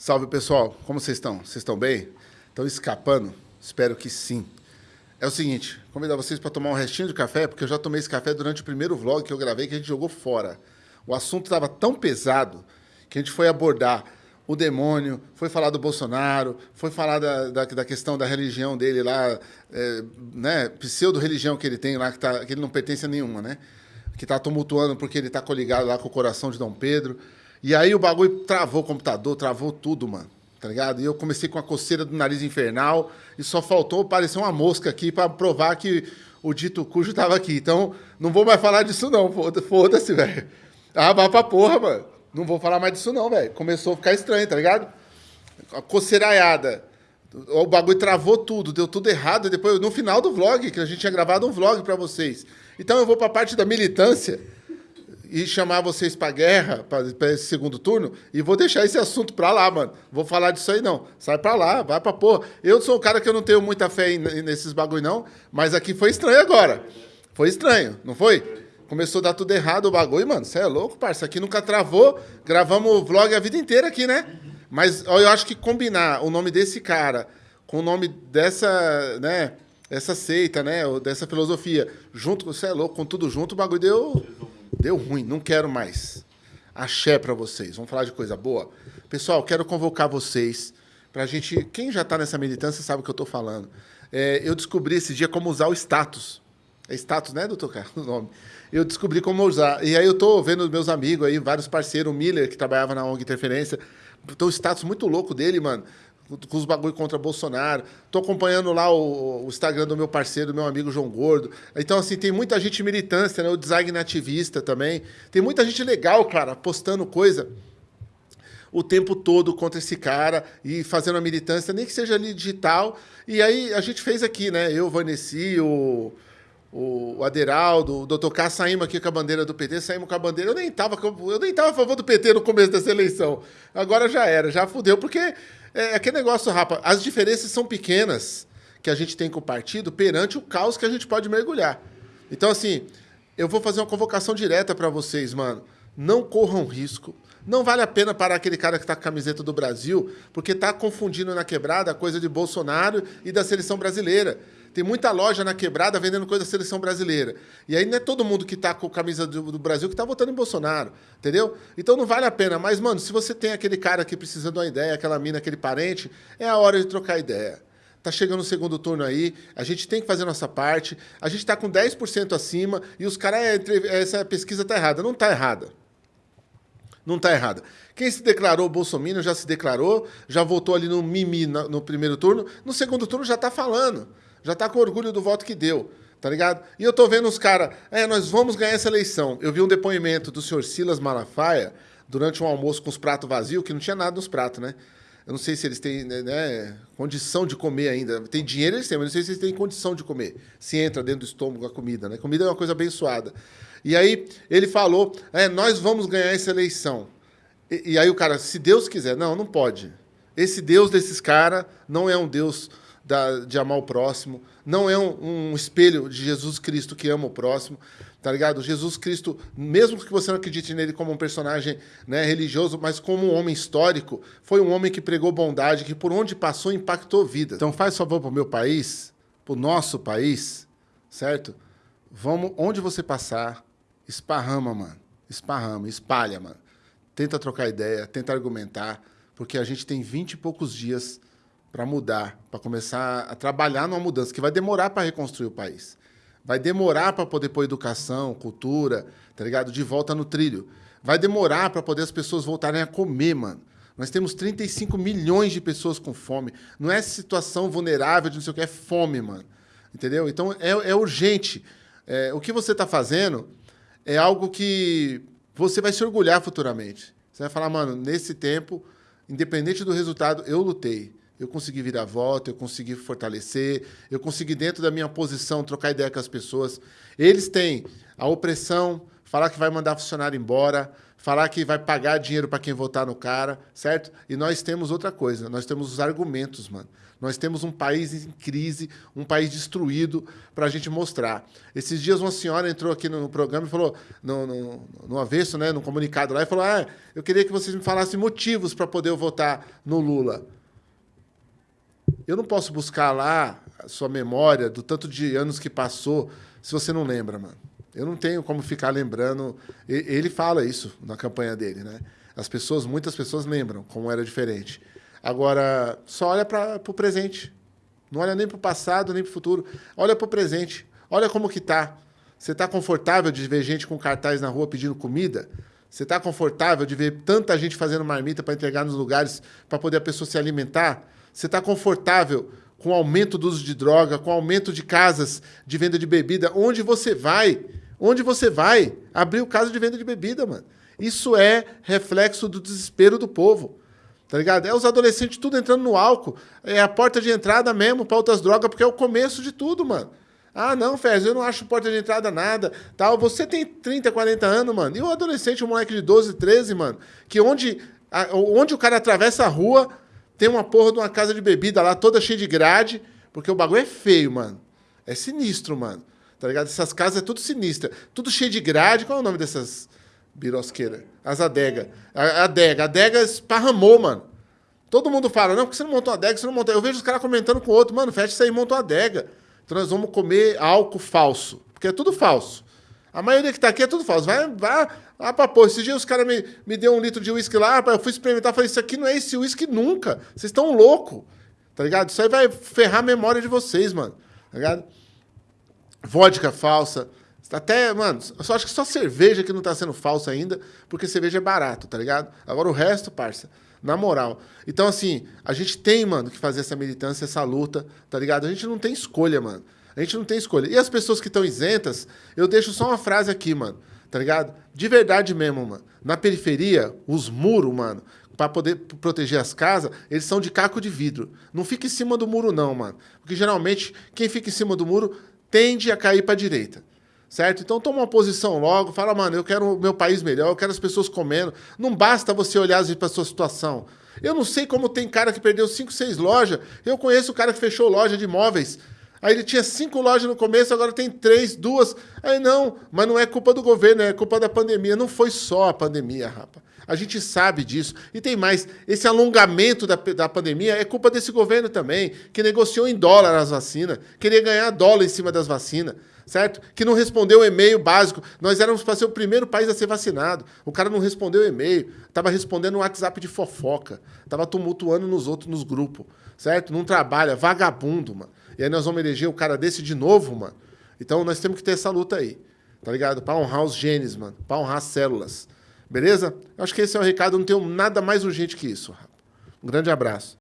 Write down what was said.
Salve pessoal, como vocês estão? Vocês estão bem? Estão escapando? Espero que sim. É o seguinte, convidar vocês para tomar um restinho de café, porque eu já tomei esse café durante o primeiro vlog que eu gravei, que a gente jogou fora. O assunto estava tão pesado que a gente foi abordar o demônio, foi falar do Bolsonaro, foi falar da, da, da questão da religião dele lá, é, né, pseudo-religião que ele tem lá, que, tá, que ele não pertence a nenhuma, né? Que está tumultuando porque ele está coligado lá com o coração de Dom Pedro. E aí o bagulho travou o computador, travou tudo, mano. Tá ligado? E eu comecei com a coceira do nariz infernal e só faltou aparecer uma mosca aqui para provar que o dito cujo estava aqui. Então, não vou mais falar disso não, foda-se, velho. Ah, vai pra porra, mano. Não vou falar mais disso não, velho. Começou a ficar estranho, tá ligado? A coceiraiada. O bagulho travou tudo, deu tudo errado. E depois, no final do vlog, que a gente tinha gravado um vlog para vocês. Então eu vou para a parte da militância e chamar vocês para guerra, para esse segundo turno, e vou deixar esse assunto para lá, mano. Vou falar disso aí não. Sai para lá, vai para porra. Eu sou um cara que eu não tenho muita fé nesses bagulho não, mas aqui foi estranho agora. Foi estranho, não foi? Começou a dar tudo errado o bagulho, mano. Você é louco, parça. Aqui nunca travou. Gravamos vlog a vida inteira aqui, né? Mas eu acho que combinar o nome desse cara com o nome dessa, né, essa seita, né, dessa filosofia, junto você é louco, com tudo junto, o bagulho deu, deu ruim. Não quero mais. Axé para vocês. Vamos falar de coisa boa? Pessoal, quero convocar vocês para a gente... Quem já está nessa militância sabe o que eu estou falando. É, eu descobri esse dia como usar o status. É status, né, doutor Carlos? O nome eu descobri como usar. E aí eu tô vendo meus amigos aí, vários parceiros, o Miller, que trabalhava na ONG Interferência, tô o status muito louco dele, mano, com os bagulho contra Bolsonaro. Tô acompanhando lá o, o, Instagram do meu parceiro, meu amigo João Gordo. Então, assim, tem muita gente militância, né? O design ativista também. Tem muita gente legal, cara, postando coisa o tempo todo contra esse cara e fazendo a militância, nem que seja ali digital. E aí a gente fez aqui, né? Eu, Vanessa, o o Aderaldo, o doutor K, saímos aqui com a bandeira do PT, saímos com a bandeira. Eu nem estava eu nem tava a favor do PT no começo dessa eleição. Agora já era, já fudeu, porque é, é aquele negócio, rapaz, as diferenças são pequenas que a gente tem com o partido perante o caos que a gente pode mergulhar. Então, assim, eu vou fazer uma convocação direta para vocês, mano. Não corram risco. Não vale a pena parar aquele cara que está com a camiseta do Brasil, porque está confundindo na quebrada a coisa de Bolsonaro e da seleção brasileira. Tem muita loja na quebrada vendendo coisa da seleção brasileira. E aí não é todo mundo que está com a camisa do, do Brasil que está votando em Bolsonaro, entendeu? Então não vale a pena. Mas, mano, se você tem aquele cara que precisa de uma ideia, aquela mina, aquele parente, é a hora de trocar ideia. Tá chegando o segundo turno aí, a gente tem que fazer nossa parte. A gente está com 10% acima e os caras, é, essa pesquisa tá errada. Não tá errada. Não está errada. Quem se declarou Bolsonaro já se declarou, já votou ali no mimi no, no primeiro turno, no segundo turno já está falando. Já está com orgulho do voto que deu, tá ligado? E eu tô vendo os caras, é, nós vamos ganhar essa eleição. Eu vi um depoimento do senhor Silas Malafaia durante um almoço com os pratos vazios, que não tinha nada nos pratos, né? Eu não sei se eles têm né, né, condição de comer ainda. Tem dinheiro, eles têm, mas não sei se eles têm condição de comer. Se entra dentro do estômago a comida, né? Comida é uma coisa abençoada. E aí ele falou, é, nós vamos ganhar essa eleição. E, e aí o cara, se Deus quiser, não, não pode. Esse Deus desses caras não é um Deus da, de amar o próximo, não é um, um, espelho de Jesus Cristo que ama o próximo, tá ligado? Jesus Cristo, mesmo que você não acredite nele como um personagem né, religioso, mas como um homem histórico, foi um homem que pregou bondade, que por onde passou impactou vidas. Então faz favor para o meu país, para o nosso país, certo? Vamos, onde você passar, esparrama, mano. Esparrama, espalha, mano. Tenta trocar ideia, tenta argumentar, porque a gente tem vinte e poucos dias para mudar, para começar a trabalhar numa mudança que vai demorar para reconstruir o país. Vai demorar para poder pôr educação, cultura, tá ligado? De volta no trilho. Vai demorar para poder as pessoas voltarem a comer, mano. Nós temos 35 milhões de pessoas com fome. Não é situação vulnerável de não sei o que, é fome, mano. Entendeu? Então é, é urgente. É, o que você está fazendo é algo que você vai se orgulhar futuramente. Você vai falar, mano, nesse tempo, independente do resultado, eu lutei eu consegui virar voto, eu consegui fortalecer, eu consegui, dentro da minha posição, trocar ideia com as pessoas. Eles têm a opressão, falar que vai mandar funcionário embora, falar que vai pagar dinheiro para quem votar no cara, certo? E nós temos outra coisa, nós temos os argumentos, mano. Nós temos um país em crise, um país destruído para a gente mostrar. Esses dias uma senhora entrou aqui no, programa e falou, no, no, no, avesso, né, no comunicado lá, e falou: ah, eu queria que vocês me falassem motivos para poder votar no Lula. Eu não posso buscar lá a sua memória do tanto de anos que passou se você não lembra, mano. Eu não tenho como ficar lembrando. Ele fala isso na campanha dele, né? As pessoas, muitas pessoas lembram como era diferente. Agora, só olha para o presente. Não olha nem para o passado, nem para o futuro. Olha para o presente. Olha como que tá. Você está confortável de ver gente com cartaz na rua pedindo comida? Você está confortável de ver tanta gente fazendo marmita para entregar nos lugares para poder a pessoa se alimentar? Você está confortável com o aumento do uso de droga, com o aumento de casas de venda de bebida? Onde você vai? Onde você vai? Abrir o caso de venda de bebida, mano. Isso é reflexo do desespero do povo. Tá ligado? É os adolescentes tudo entrando no álcool. É a porta de entrada mesmo para outras drogas, porque é o começo de tudo, mano. Ah, não, Fez, eu não acho porta de entrada nada. Tal. Você tem 30, 40 anos, mano. E o adolescente, um moleque de 12, 13, mano, que onde, onde o cara atravessa a rua, tem uma porra de uma casa de bebida lá, toda cheia de grade, porque o bagulho é feio, mano. É sinistro, mano. Tá ligado? Essas casas é tudo sinistra. Tudo cheio de grade. Qual é o nome dessas birosqueiras? As adega. A adega. A adega esparramou, mano. Todo mundo fala, não, porque você não montou uma adega, você não montou. Eu vejo os caras comentando com o outro, mano, fecha isso aí monta uma adega. Então nós vamos comer álcool falso. Porque é tudo falso. A maioria que tá aqui é tudo falso. Vai, vai, vai pra pôr. Esses dias os caras me, me deu um litro de uísque lá, eu fui experimentar, falei, isso aqui não é esse uísque nunca. Vocês estão loucos. Tá ligado? Isso aí vai ferrar a memória de vocês, mano. Tá ligado? vodka falsa. Até, mano, eu só acho que só cerveja que não tá sendo falsa ainda, porque cerveja é barato, tá ligado? Agora o resto, parça, na moral. Então, assim, a gente tem, mano, que fazer essa militância, essa luta, tá ligado? A gente não tem escolha, mano. A gente não tem escolha. E as pessoas que estão isentas, eu deixo só uma frase aqui, mano, tá ligado? De verdade mesmo, mano. Na periferia, os muros, mano, para poder proteger as casas, eles são de caco de vidro. Não fica em cima do muro, não, mano. Porque geralmente, quem fica em cima do muro tende a cair para direita. Certo? Então toma uma posição logo, fala, mano, eu quero o meu país melhor, eu quero as pessoas comendo. Não basta você olhar para a sua situação. Eu não sei como tem cara que perdeu cinco, seis lojas. Eu conheço o cara que fechou loja de imóveis. Aí ele tinha cinco lojas no começo, agora tem três, duas. Aí não, mas não é culpa do governo, é culpa da pandemia. Não foi só a pandemia, rapa. A gente sabe disso. E tem mais, esse alongamento da, da pandemia é culpa desse governo também, que negociou em dólar as vacinas, queria ganhar dólar em cima das vacinas, certo? Que não respondeu o e-mail básico. Nós éramos para ser o primeiro país a ser vacinado. O cara não respondeu o e-mail, estava respondendo um WhatsApp de fofoca, estava tumultuando nos outros, nos grupos, certo? Não trabalha, vagabundo, mano. E aí nós vamos eleger o cara desse de novo, mano. Então nós temos que ter essa luta aí, tá ligado? Para honrar os genes, mano, para honrar as células. Beleza? Acho que esse é o recado, não tenho nada mais urgente que isso. Um grande abraço.